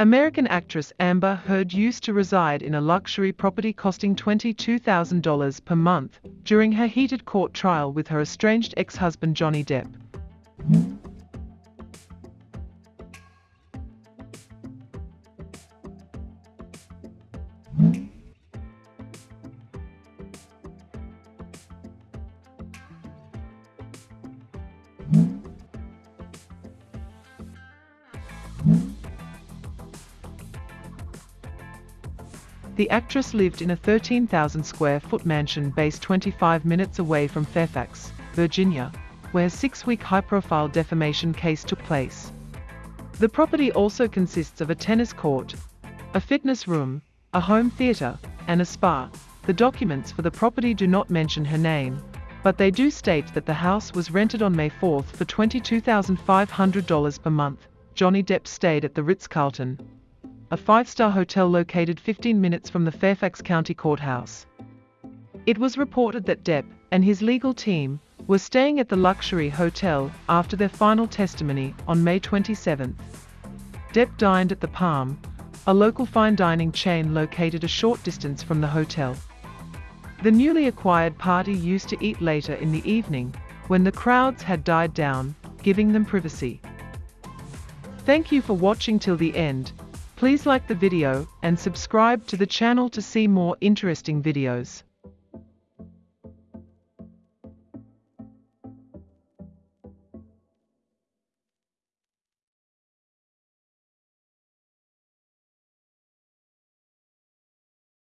American actress Amber Heard used to reside in a luxury property costing $22,000 per month during her heated court trial with her estranged ex-husband Johnny Depp. The actress lived in a 13,000 square foot mansion based 25 minutes away from Fairfax, Virginia, where a six-week high-profile defamation case took place. The property also consists of a tennis court, a fitness room, a home theatre, and a spa. The documents for the property do not mention her name, but they do state that the house was rented on May 4 for $22,500 per month. Johnny Depp stayed at the Ritz-Carlton, a five-star hotel located 15 minutes from the Fairfax County Courthouse. It was reported that Depp and his legal team were staying at the luxury hotel after their final testimony on May 27. Depp dined at the Palm, a local fine dining chain located a short distance from the hotel. The newly acquired party used to eat later in the evening, when the crowds had died down, giving them privacy. Thank you for watching till the end. Please like the video and subscribe to the channel to see more interesting videos.